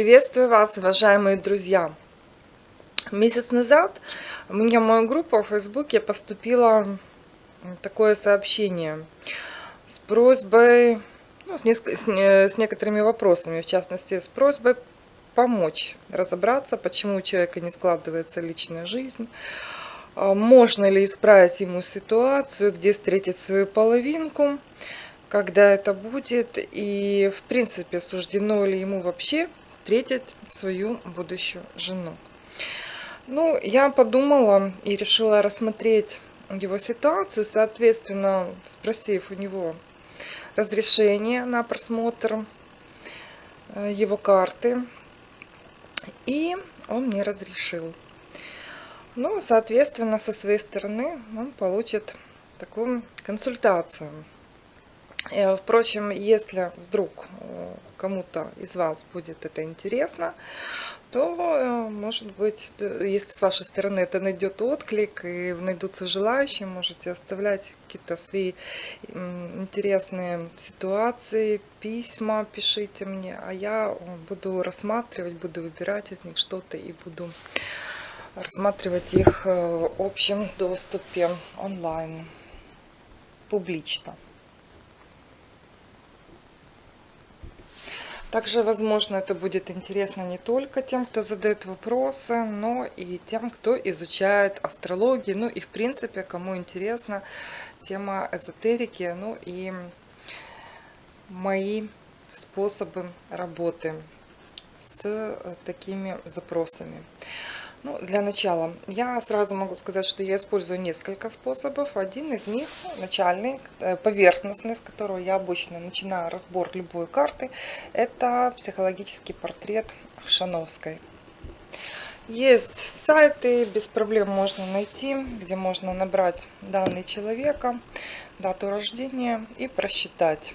Приветствую вас, уважаемые друзья! Месяц назад меня в мою группу в Фейсбуке поступило такое сообщение с просьбой, ну, с, неск- с, не- с некоторыми вопросами, в частности, с просьбой помочь разобраться, почему у человека не складывается личная жизнь, а можно ли исправить ему ситуацию, где встретить свою половинку, когда это будет и, в принципе, суждено ли ему вообще встретить свою будущую жену. Ну, я подумала и решила рассмотреть его ситуацию, соответственно, спросив у него разрешение на просмотр э, его карты. И он мне разрешил. Ну, соответственно, со своей стороны он получит такую консультацию. Э, Впрочем, если вдруг э, кому-то из вас будет это интересно, то, э, может быть, если с вашей стороны это найдет отклик и найдутся желающие, можете оставлять какие-то свои интересные ситуации, письма пишите мне, а я буду рассматривать, буду выбирать из них что-то и буду рассматривать их в общем доступе онлайн, публично. Также, возможно, это будет интересно не только тем, кто задает вопросы, но и тем, кто изучает астрологию, ну и, в принципе, кому интересна тема эзотерики, ну и мои способы работы с э, такими запросами. Ну, для начала, я сразу могу сказать, что я использую несколько способов. Один из них, начальный, э, поверхностный, с которого я обычно начинаю разбор любой карты, это психологический портрет Шановской. Есть сайты, без проблем можно найти, где можно набрать данные человека, дату рождения и просчитать.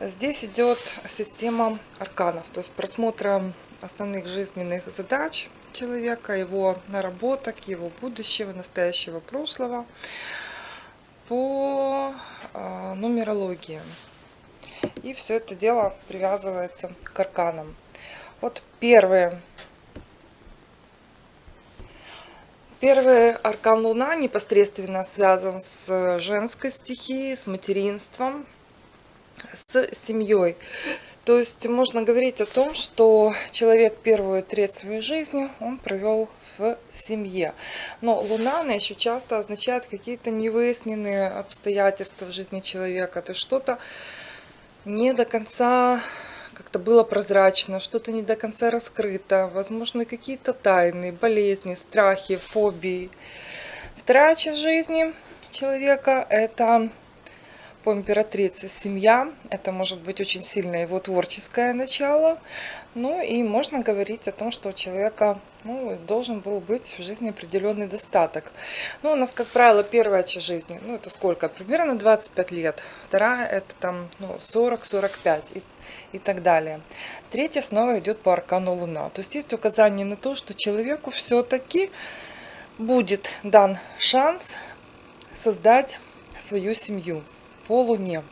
Здесь идет система арканов, то есть просмотра основных жизненных задач человека, его наработок, его будущего, настоящего, прошлого по э, нумерологии. И все это дело привязывается к арканам. Вот первые Первый аркан Луна непосредственно связан с женской стихией, с материнством, с семьей. То есть можно говорить о том, что человек первую треть своей жизни он провел в семье. Но Луна, она еще часто означает какие-то невыясненные обстоятельства в жизни человека. То есть что-то не до конца как-то было прозрачно, что-то не до конца раскрыто, возможно, какие-то тайны, болезни, страхи, фобии. Вторая часть жизни человека – это по императрице семья. Это может быть очень сильное его творческое начало. Ну и можно говорить о том, что у человека ну, должен был быть в жизни определенный достаток. Ну, у нас, как правило, первая часть жизни, ну, это сколько? Примерно 25 лет. Вторая, это там ну, 40-45 и, и так далее. Третья снова идет по аркану Луна. То есть есть указание на то, что человеку все-таки будет дан шанс создать свою семью по Луне.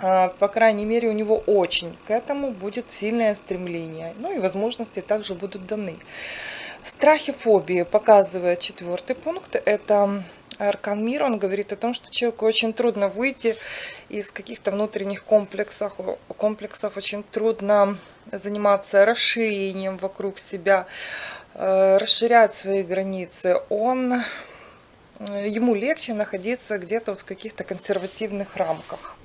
А, По крайней мере, у него очень к этому будет сильное стремление. Ну и возможности также будут даны. Страхи, фобии показывает четвертый пункт. Это Аркан Мир, он говорит о том, что человеку очень трудно выйти из каких-то внутренних комплексов, комплексов очень трудно заниматься расширением вокруг себя, э, расширять свои границы. Он, ему легче находиться где-то вот в каких-то консервативных рамках.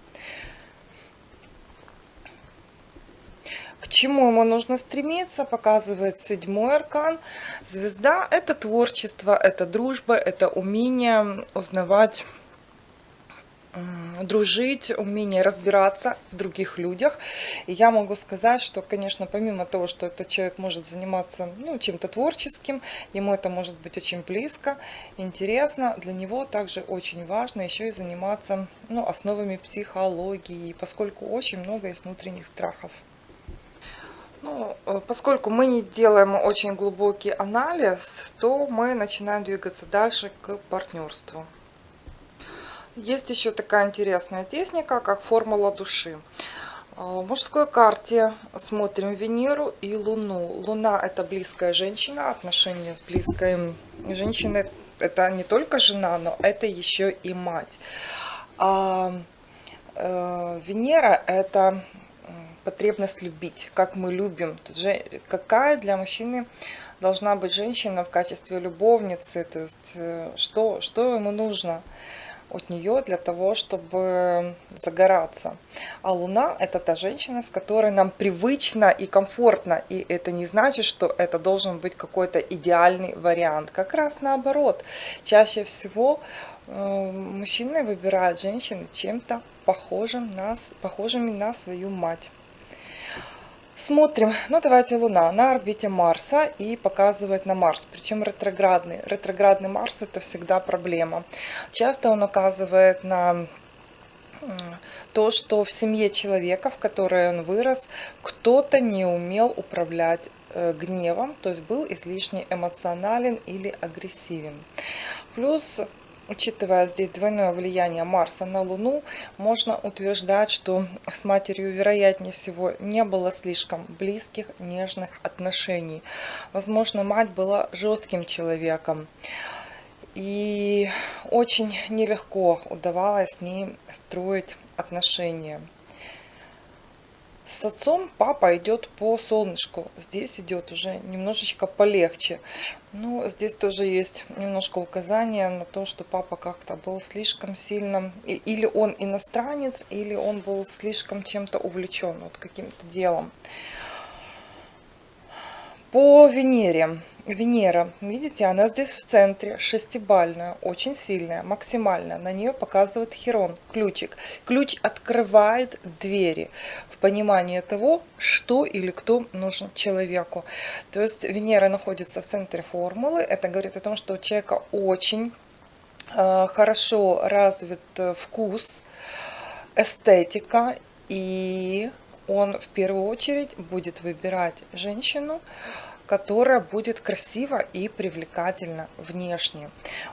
К чему ему нужно стремиться, показывает седьмой аркан. Звезда – это творчество, это дружба, это умение узнавать, дружить, умение разбираться в других людях. И я могу сказать, что, конечно, помимо того, что этот человек может заниматься ну, чем-то творческим, ему это может быть очень близко, интересно, для него также очень важно еще и заниматься ну, основами психологии, поскольку очень много есть внутренних страхов. Ну, э, поскольку мы не делаем очень глубокий анализ, то мы начинаем двигаться дальше к партнерству. Есть еще такая интересная техника, как формула души. В мужской карте смотрим Венеру и Луну. Луна это близкая женщина, отношения с близкой женщиной. Это не только жена, но это еще и мать. А э, Венера это потребность любить, как мы любим. Какая для мужчины должна быть женщина в качестве любовницы, то есть э, что, что ему нужно от нее для того, чтобы загораться. А Луна – это та женщина, с которой нам привычно и комфортно. И это не значит, что это должен быть какой-то идеальный вариант. Как раз наоборот. Чаще всего э, мужчины выбирают женщин чем-то похожим на, похожими на свою мать. Смотрим, ну давайте Луна на орбите Марса и показывает на Марс, причем ретроградный. Ретроградный Марс это всегда проблема. Часто он указывает на то, что в семье человека, в которой он вырос, кто-то не умел управлять э, гневом, то есть был излишне эмоционален или агрессивен. Плюс Учитывая здесь двойное влияние Марса на Луну, можно утверждать, что с матерью, вероятнее всего, не было слишком близких, нежных отношений. Возможно, мать была жестким человеком. И очень нелегко удавалось с ней строить отношения. С отцом папа идет по солнышку. Здесь идет уже немножечко полегче. Ну, здесь тоже есть немножко указания на то, что папа как-то был слишком сильно... Или он иностранец, или он был слишком чем-то увлечен, вот каким-то делом. По Венере. Венера, видите, она здесь в центре, шестибальная, очень сильная, максимальная. На нее показывает Херон, ключик. Ключ открывает двери в понимание того, что или кто нужен человеку. То есть Венера находится в центре формулы. Это говорит о том, что у человека очень э, хорошо развит э, вкус, эстетика и он в первую очередь будет выбирать женщину, которая будет красива и привлекательна внешне.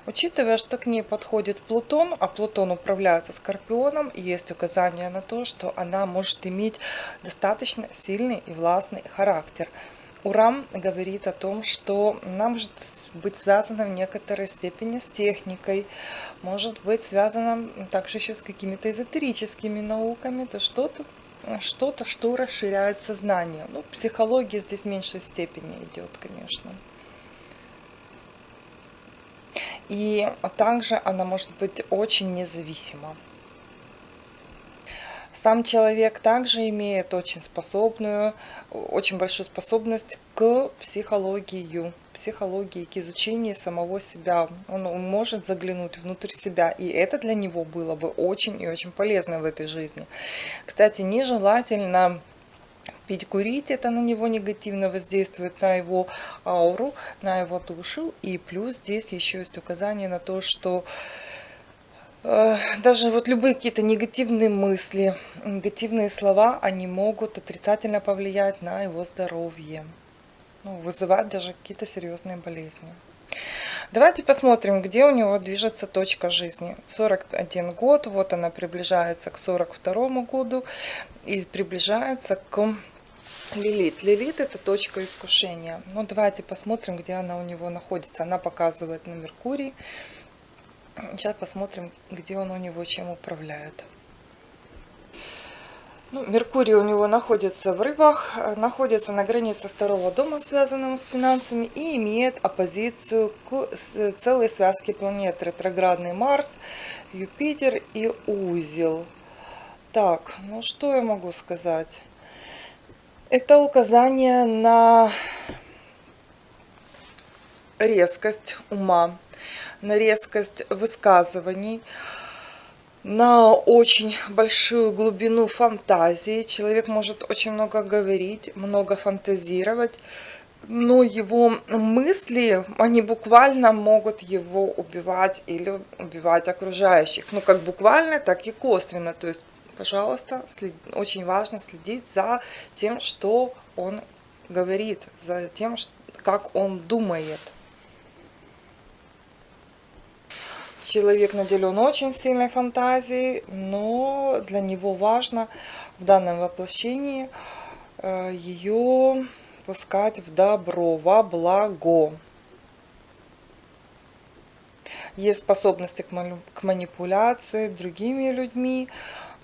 Учитывая, что к ней подходит Плутон, а Плутон управляется Скорпионом, есть указание на то, что она может иметь достаточно сильный и властный характер. Урам говорит о том, что она может быть связана в некоторой степени с техникой, может быть связана также еще с какими-то эзотерическими науками, то что-то что-то, что расширяет сознание. Ну, психология здесь в меньшей степени идет, конечно. И также она может быть очень независима. Сам человек также имеет очень способную, очень большую способность к психологии, психологии, к изучению самого себя. Он может заглянуть внутрь себя, и это для него было бы очень и очень полезно в этой жизни. Кстати, нежелательно пить, курить, это на него негативно воздействует, на его ауру, на его душу. И плюс здесь еще есть указание на то, что Э, даже вот любые какие-то негативные мысли, негативные слова, они могут отрицательно повлиять на его здоровье. Ну, вызывать даже какие-то серьезные болезни. Давайте посмотрим, где у него движется точка жизни. 41 год, вот она приближается к 42 году и приближается к Лилит. Лилит это точка искушения. Ну, давайте посмотрим, где она у него находится. Она показывает на Меркурий. Сейчас посмотрим, где он у него чем управляет. Ну, Меркурий у него находится в рыбах, находится на границе второго дома, связанного с финансами, и имеет оппозицию к целой связке планет. Ретроградный Марс, Юпитер и узел. Так, ну что я могу сказать? Это указание на резкость ума, на резкость высказываний, на очень большую глубину фантазии. Человек может очень много говорить, много фантазировать, но его мысли, они буквально могут его убивать или убивать окружающих. Ну, как буквально, так и косвенно. То есть, пожалуйста, след... очень важно следить за тем, что он говорит, за тем, как он думает. Человек наделен очень сильной фантазией, но для него важно в данном воплощении э, ее пускать в добро, во благо. Есть способности к манипуляции другими людьми,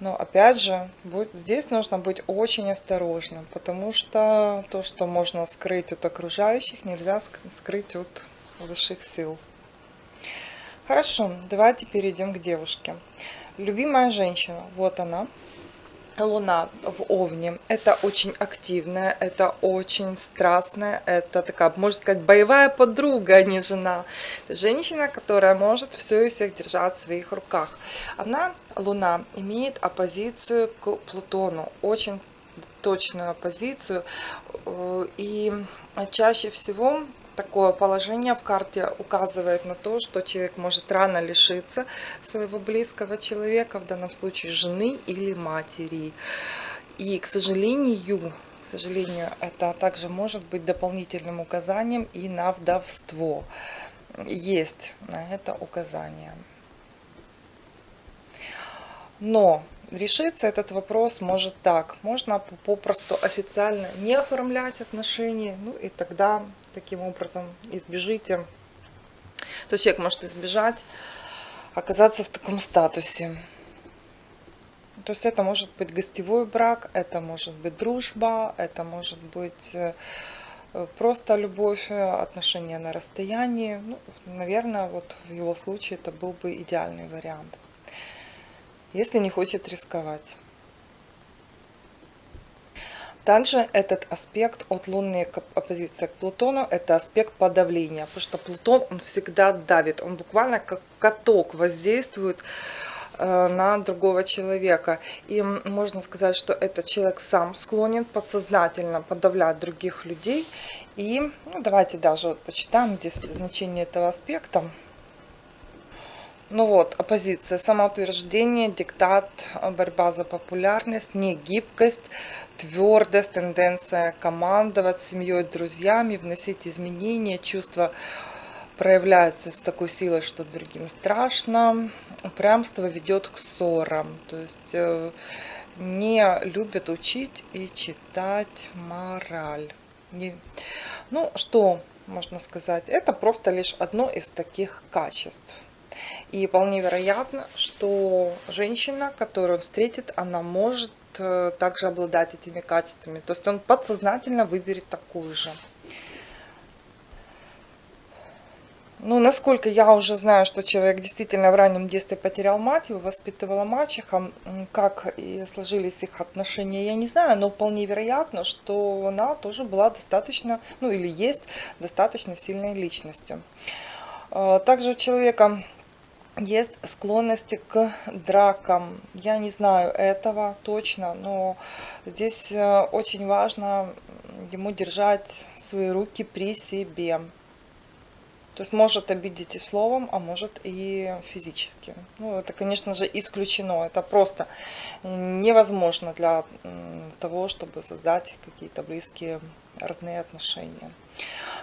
но опять же, здесь нужно быть очень осторожным, потому что то, что можно скрыть от окружающих, нельзя скрыть от высших сил. Хорошо, давайте перейдем к девушке. Любимая женщина, вот она. Луна в Овне. Это очень активная, это очень страстная, это такая, можно сказать, боевая подруга, а не жена. Женщина, которая может все и всех держать в своих руках. Она, Луна, имеет оппозицию к Плутону, очень точную оппозицию. Э, и чаще всего такое положение в карте указывает на то, что человек может рано лишиться своего близкого человека, в данном случае жены или матери. И, к сожалению, к сожалению, это также может быть дополнительным указанием и на вдовство. Есть на это указание. Но решиться этот вопрос может так. Можно попросту официально не оформлять отношения, ну и тогда таким образом избежите. То есть человек может избежать, оказаться в таком статусе. То есть это может быть гостевой брак, это может быть дружба, это может быть э, просто любовь, отношения на расстоянии. Ну, наверное, вот в его случае это был бы идеальный вариант, если не хочет рисковать. Также этот аспект от лунной оппозиции к Плутону, это аспект подавления, потому что Плутон, он всегда давит, он буквально как каток воздействует э, на другого человека. И можно сказать, что этот человек сам склонен подсознательно подавлять других людей. И ну, давайте даже вот почитаем здесь значение этого аспекта. Ну вот, оппозиция, самоутверждение, диктат, борьба за популярность, негибкость, твердость, тенденция командовать семьей, друзьями, вносить изменения, чувство проявляется с такой силой, что другим страшно. Упрямство ведет к ссорам, то есть э, не любят учить и читать мораль. Не... Ну, что можно сказать? Это просто лишь одно из таких качеств. И вполне вероятно, что женщина, которую он встретит, она может э, также обладать этими качествами. То есть он подсознательно выберет такую же. Ну, насколько я уже знаю, что человек действительно в раннем детстве потерял мать, его воспитывала мачеха, как и сложились их отношения, я не знаю, но вполне вероятно, что она тоже была достаточно, ну или есть достаточно сильной личностью. Э, также у человека есть склонности к дракам. Я не знаю этого точно, но здесь э, очень важно ему держать свои руки при себе. То есть может обидеть и словом, а может и физически. Ну, это, конечно же, исключено. Это просто невозможно для того, чтобы создать какие-то близкие родные отношения.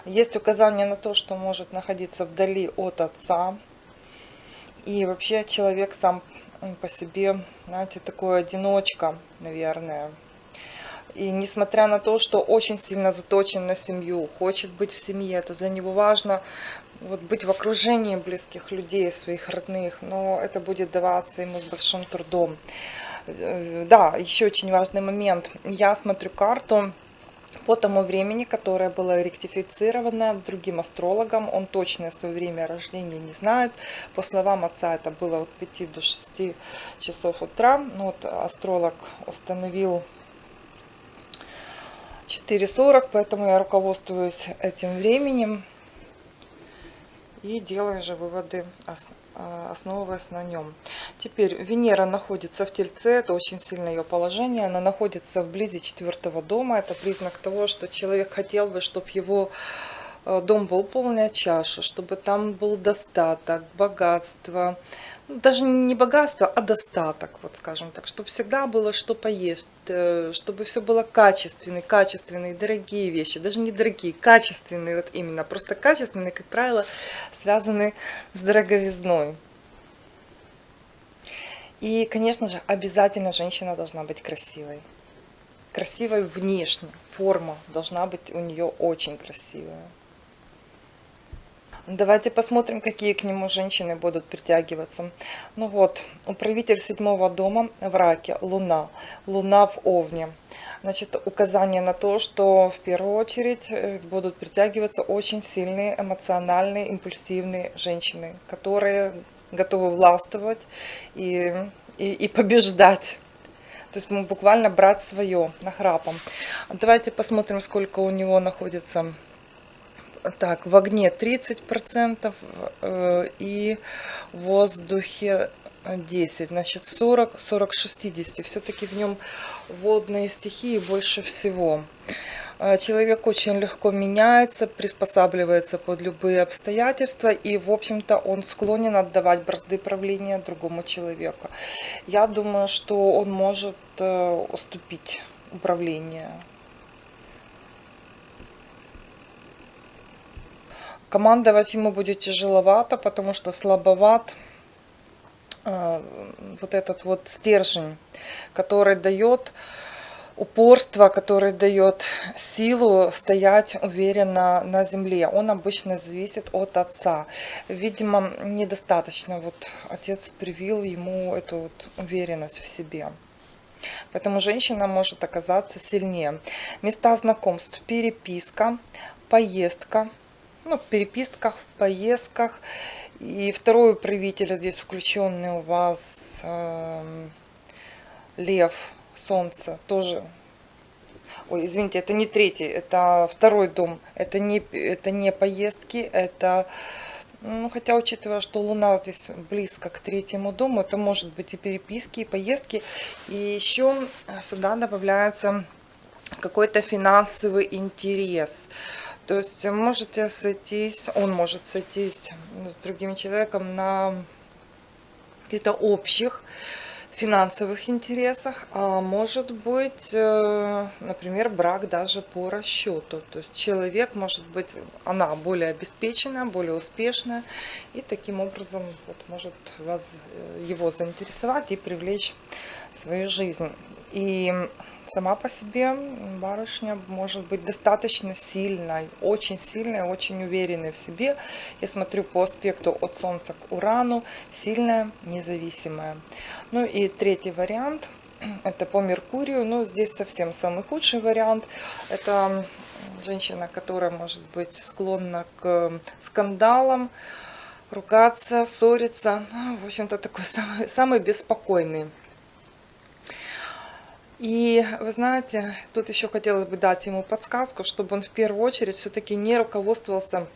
Есть указание на то, что может находиться вдали от отца, и вообще человек сам по себе, знаете, такой одиночка, наверное. И несмотря на то, что очень сильно заточен на семью, хочет быть в семье, то для него важно вот быть в окружении близких людей, своих родных, но это будет даваться ему с большим трудом. Э, да, еще очень важный момент. Я смотрю карту, по тому времени, которое было ректифицировано другим астрологом. Он точное свое время рождения не знает. По словам отца, это было от 5 до 6 часов утра. Ну, вот астролог установил 4.40, поэтому я руководствуюсь этим временем и делаю же выводы основываясь на нем. Теперь Венера находится в Тельце, это очень сильное ее положение. Она находится вблизи четвертого дома. Это признак того, что человек хотел бы, чтобы его э, дом был полная чаша, чтобы там был достаток, богатство, даже не богатство, а достаток, вот скажем так, чтобы всегда было что поесть, э, чтобы все было качественные, качественные, дорогие вещи, даже не дорогие, качественные, вот именно, просто качественные, как правило, связаны с дороговизной. И, конечно же, обязательно женщина должна быть красивой. Красивой внешне. Форма должна быть у нее очень красивая. Давайте посмотрим, какие к нему женщины будут притягиваться. Ну вот, управитель седьмого дома в раке, Луна. Луна в Овне. Значит, указание на то, что в первую очередь э, будут притягиваться очень сильные, эмоциональные, импульсивные женщины, которые готовы властвовать и, и, и побеждать. То есть буквально брать свое нахрапом. Давайте посмотрим, сколько у него находится так, в огне 30% э, и в воздухе 10, значит 40, 40, 60. Все-таки в нем водные стихии больше всего. Э, человек очень легко меняется, приспосабливается под любые обстоятельства, и, в общем-то, он склонен отдавать бразды правления другому человеку. Я думаю, что он может э, уступить управление Командовать ему будет тяжеловато, потому что слабоват э, вот этот вот стержень, который дает упорство, который дает силу стоять уверенно на земле. Он обычно зависит от отца. Видимо, недостаточно. Вот отец привил ему эту вот уверенность в себе. Поэтому женщина может оказаться сильнее. Места знакомств, переписка, поездка – ну, в переписках, в поездках. И второй управитель здесь включенный у вас э, Лев, Солнце, тоже. Ой, извините, это не третий, это второй дом. Это не, это не поездки, это... Ну, хотя, учитывая, что Луна здесь близко к третьему дому, это может быть и переписки, и поездки. И еще сюда добавляется какой-то финансовый интерес. То есть можете сойтись, он может сойтись с другим человеком на каких-то общих финансовых интересах, а может быть, э, например, брак даже по расчету. То есть человек может быть, она более обеспеченная, более успешная, и таким образом вот, может вас, э, его заинтересовать и привлечь в свою жизнь. И сама по себе барышня может быть достаточно сильной, очень сильной, очень уверенной в себе. Я смотрю по аспекту от Солнца к Урану, сильная, независимая. Ну и третий вариант, это по Меркурию, но здесь совсем самый худший вариант. Это женщина, которая может быть склонна к скандалам, ругаться, ссориться. Ну, в общем-то, такой самый, самый беспокойный и вы знаете, тут еще хотелось бы дать ему подсказку, чтобы он в первую очередь все-таки не руководствовался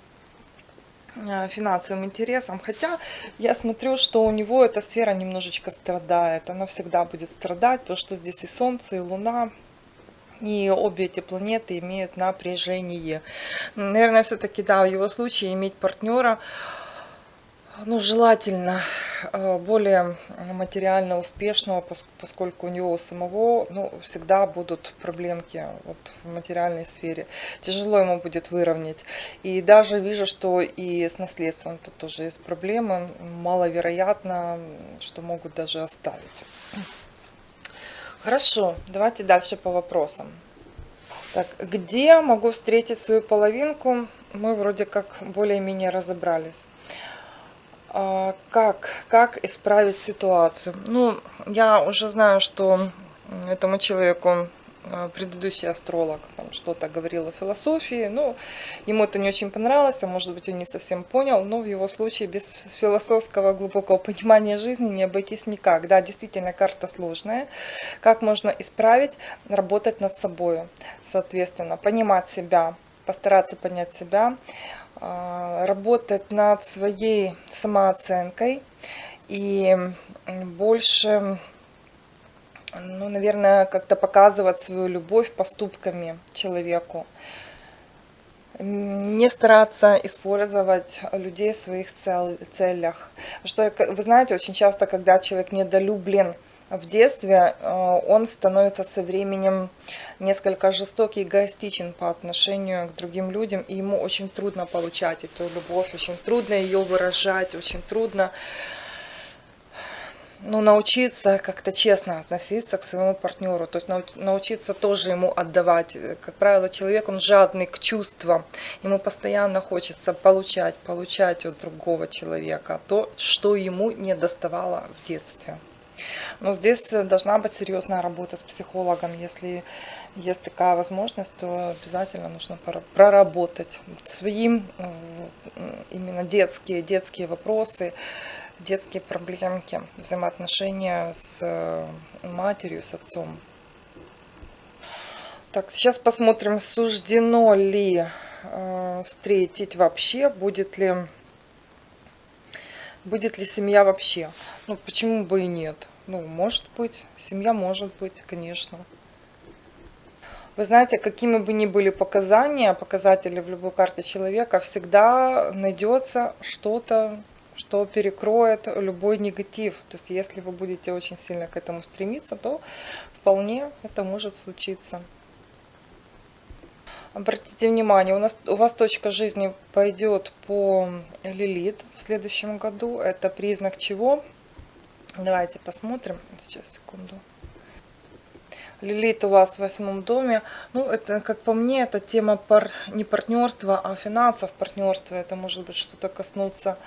э, финансовым интересом. Хотя я смотрю, что у него эта сфера немножечко страдает. Она всегда будет страдать, потому что здесь и Солнце, и Луна. И обе эти планеты имеют напряжение. Наверное, все-таки, да, в его случае иметь партнера – ну, желательно э, более материально успешного, поскольку у него самого ну, всегда будут проблемки вот, в материальной сфере. Тяжело ему будет выровнять. И даже вижу, что и с наследством тут тоже есть проблемы. Маловероятно, что могут даже оставить. Хорошо, давайте дальше по вопросам. Так, где могу встретить свою половинку? Мы вроде как более-менее разобрались. А, как, как исправить ситуацию? Ну, я уже знаю, что этому человеку а, предыдущий астролог что-то говорил о философии, ну, ему это не очень понравилось, а может быть он не совсем понял, но в его случае без философского глубокого понимания жизни не обойтись никак. Да, действительно, карта сложная. Как можно исправить? Работать над собой, соответственно, понимать себя, постараться понять себя, работать над своей самооценкой и больше, ну, наверное, как-то показывать свою любовь поступками человеку. Не стараться использовать людей в своих целях. Что, вы знаете, очень часто, когда человек недолюблен, в детстве э, он становится со временем несколько жестокий и эгоистичен по отношению к другим людям, и ему очень трудно получать эту любовь, очень трудно ее выражать, очень трудно ну, научиться как-то честно относиться к своему партнеру, то есть научиться тоже ему отдавать. Как правило, человек, он жадный к чувствам, ему постоянно хочется получать, получать от другого человека то, что ему не доставало в детстве. Но здесь должна быть серьезная работа с психологом. Если есть такая возможность, то обязательно нужно проработать свои именно детские, детские вопросы, детские проблемки, взаимоотношения с э, матерью, с отцом. Так, сейчас посмотрим, суждено ли э, встретить вообще, будет ли, будет ли семья вообще. Ну, почему бы и нет? Ну, может быть, семья может быть, конечно. Вы знаете, какими бы ни были показания, показатели в любой карте человека, всегда найдется что-то, что перекроет любой негатив. То есть если вы будете очень сильно к этому стремиться, то вполне это может случиться. Обратите внимание, у, нас, у вас точка жизни пойдет по Лилит в следующем году. Это признак чего? Давайте посмотрим. Сейчас, секунду. Лилит у вас в восьмом доме. Ну, это, как по мне, это тема пар... не партнерства, а финансов партнерства. Это может быть что-то коснуться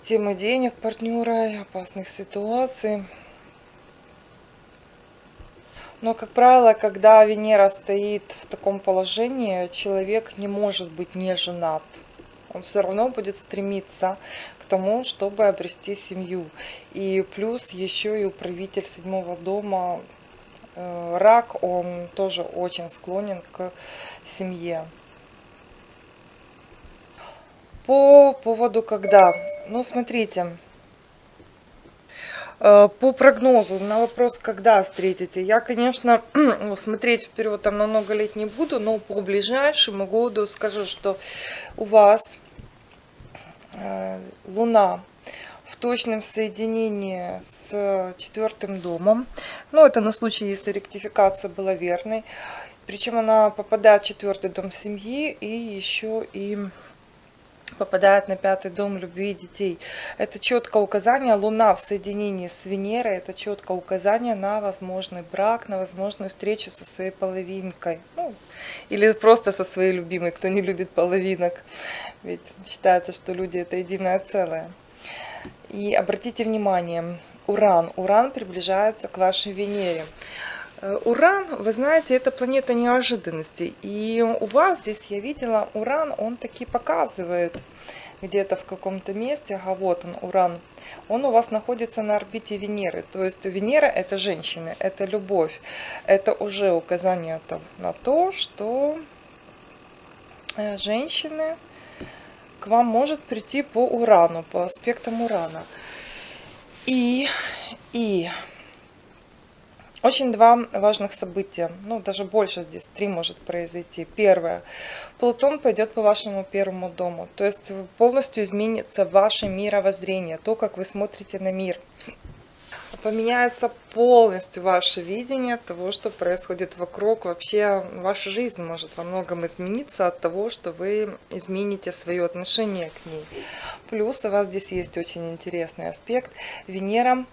темы денег партнера опасных ситуаций. Но, как правило, когда Венера стоит в таком положении, человек не может быть не женат. Он все равно будет стремиться к тому, чтобы обрести семью. И плюс еще и управитель седьмого дома, э, рак, он тоже очень склонен к семье. По поводу когда. Ну, смотрите. Э, по прогнозу на вопрос, когда встретите, я, конечно, ну, смотреть вперед там на много лет не буду, но по ближайшему году скажу, что у вас э, Луна в точном соединении с четвертым домом. Ну, это на случай, если ректификация была верной. Причем она попадает в четвертый дом семьи и еще и попадает на пятый дом любви детей. Это четкое указание, Луна в соединении с Венерой, это четкое указание на возможный брак, на возможную встречу со своей половинкой. Ну, или просто со своей любимой, кто не любит половинок. Ведь считается, что люди это единое целое. И обратите внимание, Уран. Уран приближается к вашей Венере. Э, Уран, вы знаете, это планета неожиданностей. И у вас здесь, я видела, Уран, он таки показывает где-то в каком-то месте, а вот он, Уран, он у вас находится на орбите Венеры. То есть Венера это женщины, это любовь. Это уже указание на то, что э, женщины к вам может прийти по Урану, по аспектам Урана. И, и очень два важных события, ну даже больше здесь, три может произойти. Первое, Плутон пойдет по вашему первому дому, то есть полностью изменится ваше мировоззрение, то, как вы смотрите на мир. Поменяется полностью ваше видение того, что происходит вокруг. Вообще ваша жизнь может во многом измениться от того, что вы измените свое отношение к ней. Плюс у вас здесь есть очень интересный аспект. Венера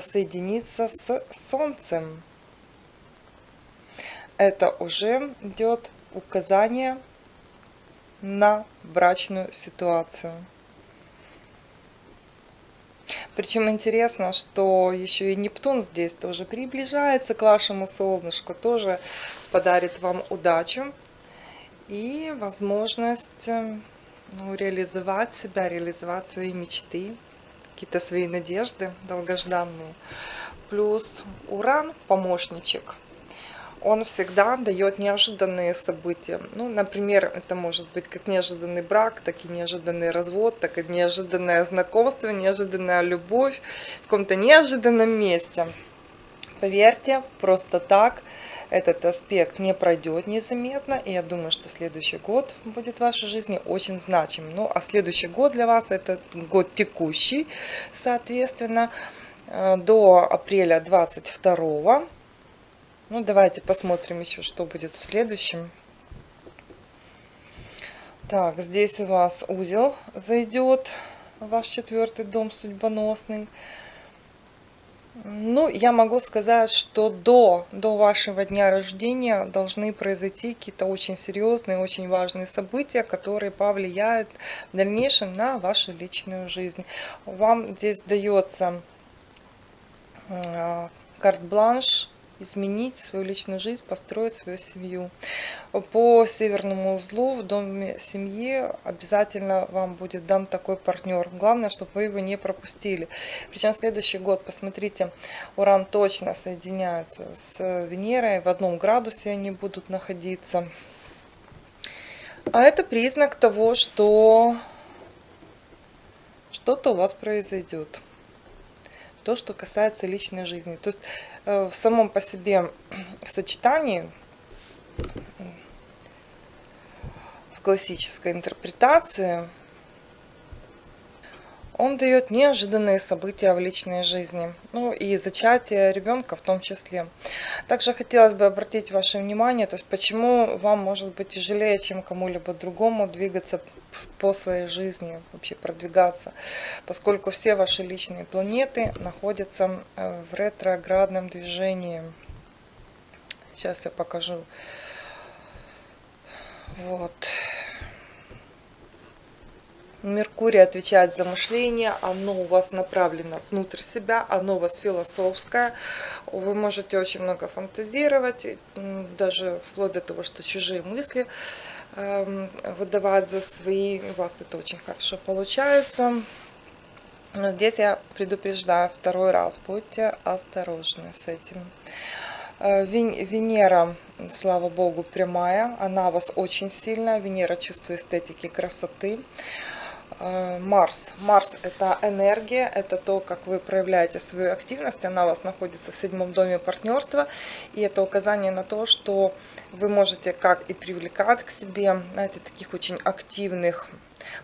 соединиться с Солнцем. Это уже идет указание на брачную ситуацию. Причем интересно, что еще и Нептун здесь тоже приближается к вашему солнышку, тоже подарит вам удачу и возможность э, ну, реализовать себя, реализовать свои мечты какие-то свои надежды долгожданные. Плюс Уран, помощничек, он всегда дает неожиданные события. Ну, например, это может быть как неожиданный брак, так и неожиданный развод, так и неожиданное знакомство, неожиданная любовь в каком-то неожиданном месте. Поверьте, просто так этот аспект не пройдет незаметно, и я думаю, что следующий год будет в вашей жизни очень значим. Ну, а следующий год для вас это год текущий, соответственно, э, до апреля 22 ну, давайте посмотрим еще, что будет в следующем. Так, здесь у вас узел зайдет ваш четвертый дом судьбоносный. Ну, я могу сказать, что до, до вашего дня рождения должны произойти какие-то очень серьезные, очень важные события, которые повлияют в дальнейшем на вашу личную жизнь. Вам здесь дается э, карт-бланш изменить свою личную жизнь, построить свою семью. По северному узлу в доме семьи обязательно вам будет дан такой партнер. Главное, чтобы вы его не пропустили. Причем следующий год, посмотрите, Уран точно соединяется с Венерой, в одном градусе они будут находиться. А это признак того, что что-то у вас произойдет то, что касается личной жизни. То есть э, в самом по себе сочетании, в классической интерпретации, он дает неожиданные события в личной жизни, ну и зачатие ребенка в том числе. Также хотелось бы обратить ваше внимание, то есть почему вам может быть тяжелее, чем кому-либо другому двигаться по своей жизни, вообще продвигаться, поскольку все ваши личные планеты находятся э, в ретроградном движении. Сейчас я покажу. Вот. Меркурий отвечает за мышление, оно у вас направлено внутрь себя, оно у вас философское. Вы можете очень много фантазировать, даже вплоть до того, что чужие мысли эм, выдавать за свои. У вас это очень хорошо получается. Но здесь я предупреждаю второй раз, будьте осторожны с этим. Э, Венера, слава богу, прямая, она у вас очень сильная. Венера чувствует эстетики красоты. Э, Марс. Марс – это энергия, это то, как вы проявляете свою активность. Она у вас находится в седьмом доме партнерства. И это указание на то, что вы можете как и привлекать к себе, знаете, таких очень активных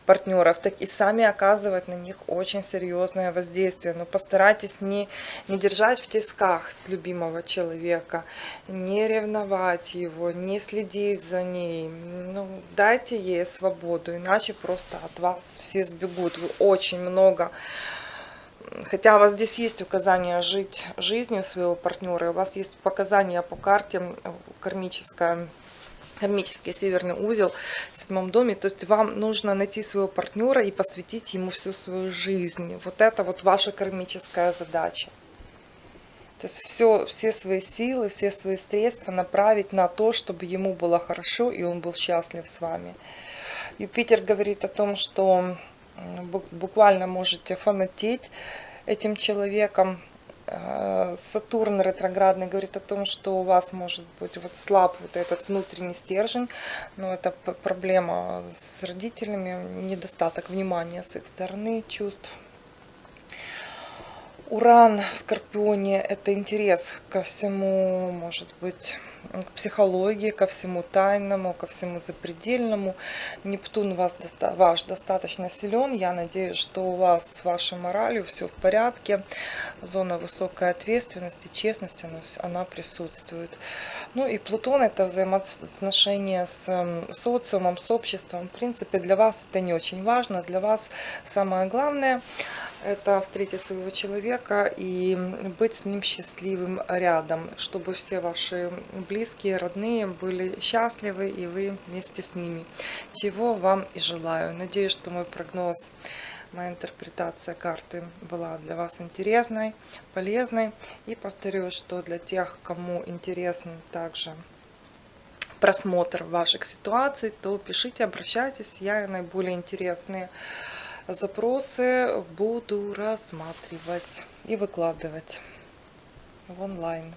партнеров, так и сами оказывать на них очень серьезное воздействие. Но постарайтесь не, не держать в тисках любимого человека, не ревновать его, не следить за ней. Ну, дайте ей свободу, иначе просто от вас все сбегут. Вы очень много хотя у вас здесь есть указание жить жизнью своего партнера, у вас есть показания по карте кармическая кармический северный узел в седьмом доме. То есть вам нужно найти своего партнера и посвятить ему всю свою жизнь. Вот это вот ваша кармическая задача. То есть все, все свои силы, все свои средства направить на то, чтобы ему было хорошо и он был счастлив с вами. Юпитер говорит о том, что буквально можете фанатеть этим человеком, Сатурн ретроградный говорит о том, что у вас может быть вот слаб вот этот внутренний стержень, но это проблема с родителями, недостаток внимания с их стороны, чувств. Уран в Скорпионе – это интерес ко всему, может быть, к психологии, ко всему тайному, ко всему запредельному. Нептун вас, ваш достаточно силен. Я надеюсь, что у вас с вашей моралью все в порядке. Зона высокой ответственности, честности, она, она присутствует. Ну и Плутон – это взаимоотношения с социумом, с обществом. В принципе, для вас это не очень важно. Для вас самое главное – это встретить своего человека и быть с ним счастливым рядом, чтобы все ваши близкие, родные были счастливы и вы вместе с ними. Чего вам и желаю. Надеюсь, что мой прогноз, моя интерпретация карты была для вас интересной, полезной. И повторю, что для тех, кому интересен также просмотр ваших ситуаций, то пишите, обращайтесь, я наиболее интересные запросы буду рассматривать и выкладывать в онлайн.